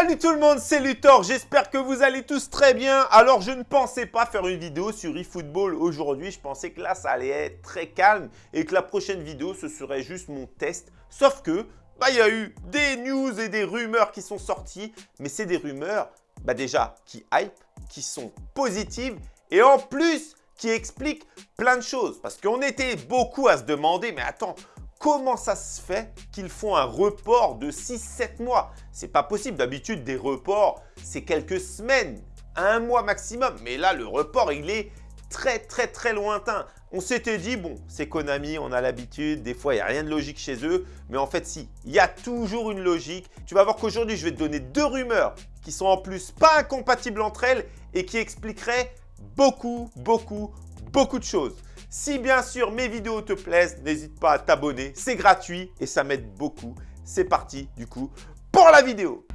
Salut tout le monde, c'est Luthor, j'espère que vous allez tous très bien. Alors je ne pensais pas faire une vidéo sur eFootball aujourd'hui, je pensais que là ça allait être très calme et que la prochaine vidéo ce serait juste mon test. Sauf que, bah il y a eu des news et des rumeurs qui sont sorties, mais c'est des rumeurs, bah déjà, qui hype, qui sont positives et en plus qui expliquent plein de choses. Parce qu'on était beaucoup à se demander, mais attends, Comment ça se fait qu'ils font un report de 6-7 mois? C'est pas possible. D'habitude, des reports, c'est quelques semaines, un mois maximum. Mais là, le report, il est très, très, très lointain. On s'était dit, bon, c'est Konami, on a l'habitude, des fois, il n'y a rien de logique chez eux. Mais en fait, si, il y a toujours une logique. Tu vas voir qu'aujourd'hui, je vais te donner deux rumeurs qui sont en plus pas incompatibles entre elles et qui expliqueraient beaucoup, beaucoup, beaucoup de choses. Si bien sûr mes vidéos te plaisent, n'hésite pas à t'abonner, c'est gratuit et ça m'aide beaucoup. C'est parti du coup pour la vidéo.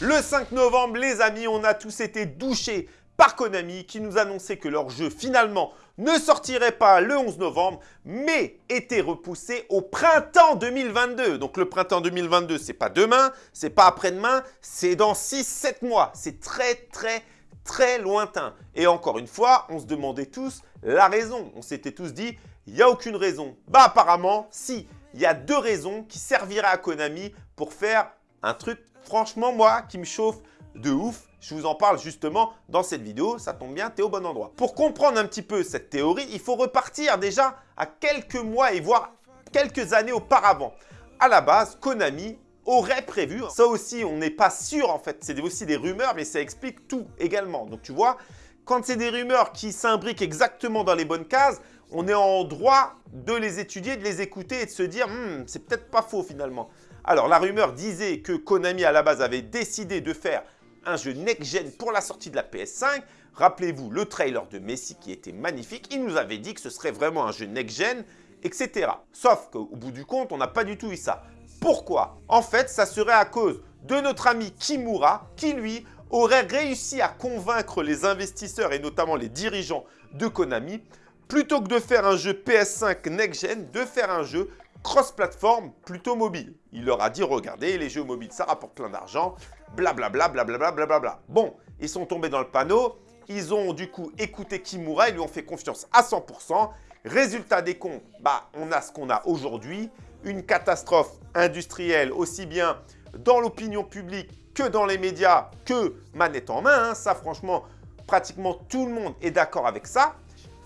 Le 5 novembre, les amis, on a tous été douchés par Konami qui nous annonçait que leur jeu finalement ne sortirait pas le 11 novembre, mais était repoussé au printemps 2022. Donc le printemps 2022, c'est pas demain, c'est pas après-demain, c'est dans 6-7 mois. C'est très très très lointain. Et encore une fois, on se demandait tous la raison. On s'était tous dit, il n'y a aucune raison. Bah apparemment, si. Il y a deux raisons qui serviraient à Konami pour faire un truc, franchement, moi, qui me chauffe de ouf. Je vous en parle justement dans cette vidéo. Ça tombe bien, tu es au bon endroit. Pour comprendre un petit peu cette théorie, il faut repartir déjà à quelques mois et voire quelques années auparavant. À la base, Konami aurait prévu. Ça aussi, on n'est pas sûr en fait. C'est aussi des rumeurs, mais ça explique tout également. Donc tu vois, quand c'est des rumeurs qui s'imbriquent exactement dans les bonnes cases, on est en droit de les étudier, de les écouter et de se dire hmm, c'est peut-être pas faux finalement. Alors la rumeur disait que Konami à la base avait décidé de faire un jeu next-gen pour la sortie de la PS5. Rappelez-vous le trailer de Messi qui était magnifique. Il nous avait dit que ce serait vraiment un jeu next-gen, etc. Sauf qu'au bout du compte, on n'a pas du tout eu ça. Pourquoi En fait, ça serait à cause de notre ami Kimura qui, lui, aurait réussi à convaincre les investisseurs et notamment les dirigeants de Konami plutôt que de faire un jeu PS5 next-gen, de faire un jeu cross-platform plutôt mobile. Il leur a dit, regardez, les jeux mobiles, ça rapporte plein d'argent, blablabla, blablabla, blablabla. Bon, ils sont tombés dans le panneau, ils ont du coup écouté Kimura, ils lui ont fait confiance à 100%. Résultat des comptes, bah, on a ce qu'on a aujourd'hui une catastrophe industrielle, aussi bien dans l'opinion publique que dans les médias, que manette en main. Hein. Ça, franchement, pratiquement tout le monde est d'accord avec ça.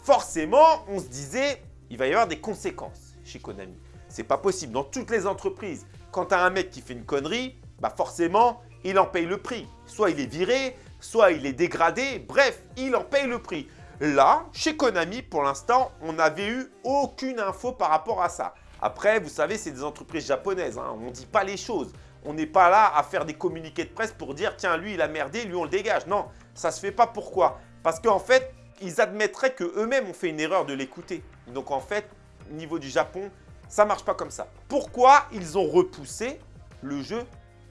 Forcément, on se disait, il va y avoir des conséquences chez Konami. C'est pas possible. Dans toutes les entreprises, quand tu as un mec qui fait une connerie, bah forcément, il en paye le prix. Soit il est viré, soit il est dégradé. Bref, il en paye le prix. Là, chez Konami, pour l'instant, on n'avait eu aucune info par rapport à ça. Après, vous savez, c'est des entreprises japonaises. Hein. On ne dit pas les choses. On n'est pas là à faire des communiqués de presse pour dire « Tiens, lui, il a merdé, lui, on le dégage ». Non, ça ne se fait pas. Pourquoi? Parce qu'en fait, ils admettraient qu'eux-mêmes ont fait une erreur de l'écouter. Donc en fait, au niveau du Japon, ça ne marche pas comme ça. Pourquoi ils ont repoussé le jeu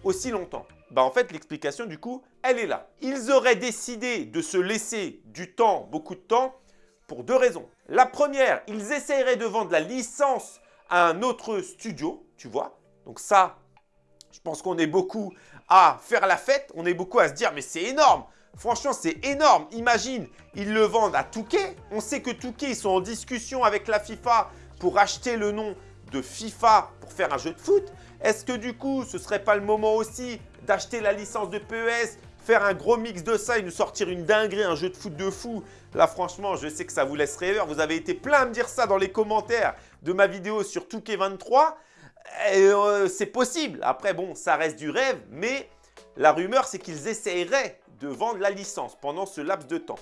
aussi longtemps? Bah en fait, l'explication du coup, elle est là. Ils auraient décidé de se laisser du temps, beaucoup de temps, pour deux raisons. La première, ils essaieraient de vendre la licence un autre studio, tu vois. Donc ça, je pense qu'on est beaucoup à faire la fête, on est beaucoup à se dire « mais c'est énorme !» Franchement, c'est énorme. Imagine, ils le vendent à Touquet. On sait que Touquet, ils sont en discussion avec la FIFA pour acheter le nom de FIFA pour faire un jeu de foot. Est-ce que du coup, ce serait pas le moment aussi d'acheter la licence de PES faire un gros mix de ça et nous sortir une dinguerie, un jeu de foot de fou. Là, franchement, je sais que ça vous laisse rêveur. Vous avez été plein à me dire ça dans les commentaires de ma vidéo sur Touquet23. Euh, c'est possible. Après, bon, ça reste du rêve, mais la rumeur, c'est qu'ils essaieraient de vendre la licence pendant ce laps de temps.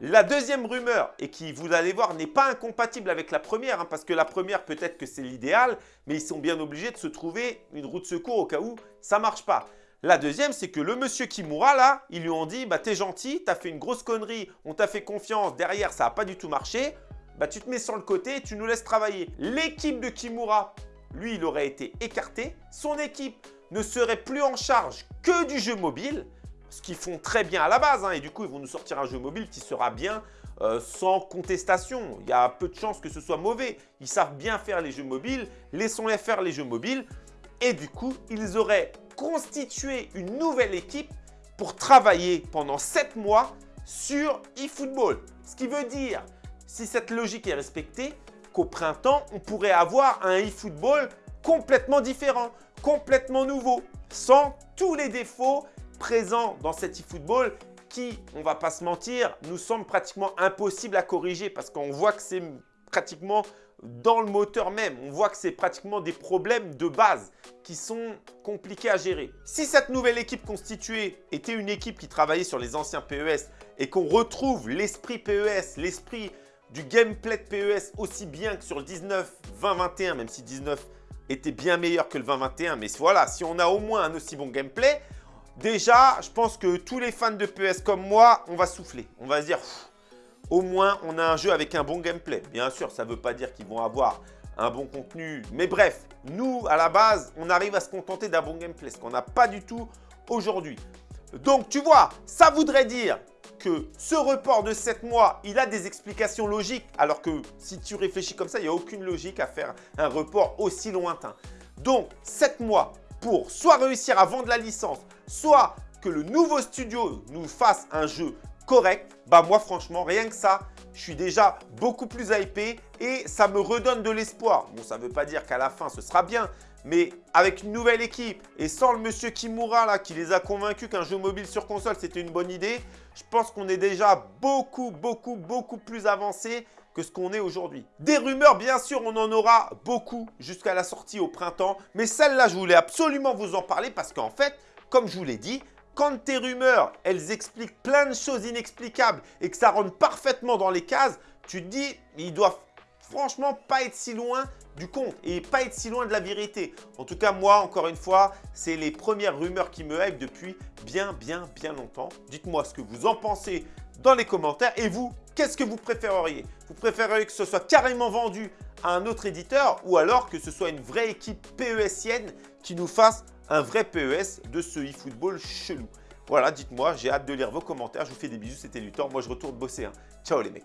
La deuxième rumeur, et qui, vous allez voir, n'est pas incompatible avec la première, hein, parce que la première, peut-être que c'est l'idéal, mais ils sont bien obligés de se trouver une route de secours au cas où ça ne marche pas. La deuxième, c'est que le monsieur Kimura, là, ils lui ont dit bah, « T'es gentil, t'as fait une grosse connerie, on t'a fait confiance, derrière, ça n'a pas du tout marché. Bah, tu te mets sur le côté et tu nous laisses travailler. » L'équipe de Kimura, lui, il aurait été écarté. Son équipe ne serait plus en charge que du jeu mobile, ce qu'ils font très bien à la base. Hein, et du coup, ils vont nous sortir un jeu mobile qui sera bien euh, sans contestation. Il y a peu de chances que ce soit mauvais. Ils savent bien faire les jeux mobiles. Laissons-les faire les jeux mobiles. Et du coup, ils auraient constitué une nouvelle équipe pour travailler pendant 7 mois sur eFootball. Ce qui veut dire, si cette logique est respectée, qu'au printemps, on pourrait avoir un eFootball complètement différent, complètement nouveau, sans tous les défauts présents dans cet eFootball qui, on va pas se mentir, nous semble pratiquement impossible à corriger parce qu'on voit que c'est pratiquement dans le moteur même. On voit que c'est pratiquement des problèmes de base qui sont compliqués à gérer. Si cette nouvelle équipe constituée était une équipe qui travaillait sur les anciens PES et qu'on retrouve l'esprit PES, l'esprit du gameplay de PES aussi bien que sur le 19, 20, 21, même si 19 était bien meilleur que le 2021. Mais voilà, si on a au moins un aussi bon gameplay, déjà, je pense que tous les fans de PES comme moi, on va souffler. On va se dire, au moins, on a un jeu avec un bon gameplay. Bien sûr, ça ne veut pas dire qu'ils vont avoir un bon contenu. Mais bref, nous, à la base, on arrive à se contenter d'un bon gameplay, ce qu'on n'a pas du tout aujourd'hui. Donc, tu vois, ça voudrait dire que ce report de 7 mois, il a des explications logiques, alors que si tu réfléchis comme ça, il n'y a aucune logique à faire un report aussi lointain. Donc, 7 mois pour soit réussir à vendre la licence, soit que le nouveau studio nous fasse un jeu correct, bah moi franchement, rien que ça, je suis déjà beaucoup plus hypé et ça me redonne de l'espoir. Bon, ça ne veut pas dire qu'à la fin, ce sera bien, mais avec une nouvelle équipe et sans le monsieur Kimura là qui les a convaincus qu'un jeu mobile sur console c'était une bonne idée, je pense qu'on est déjà beaucoup, beaucoup, beaucoup plus avancé que ce qu'on est aujourd'hui. Des rumeurs, bien sûr, on en aura beaucoup jusqu'à la sortie au printemps. Mais celle-là, je voulais absolument vous en parler parce qu'en fait, comme je vous l'ai dit, quand tes rumeurs, elles expliquent plein de choses inexplicables et que ça rentre parfaitement dans les cases, tu te dis, ils doivent franchement pas être si loin du compte et pas être si loin de la vérité. En tout cas, moi, encore une fois, c'est les premières rumeurs qui me hype depuis bien, bien, bien longtemps. Dites-moi ce que vous en pensez dans les commentaires. Et vous, qu'est-ce que vous préféreriez? Vous préféreriez que ce soit carrément vendu à un autre éditeur ou alors que ce soit une vraie équipe PESienne qui nous fasse un vrai PES de ce eFootball chelou Voilà, dites-moi, j'ai hâte de lire vos commentaires. Je vous fais des bisous, c'était Luthor. Moi, je retourne bosser. Hein. Ciao les mecs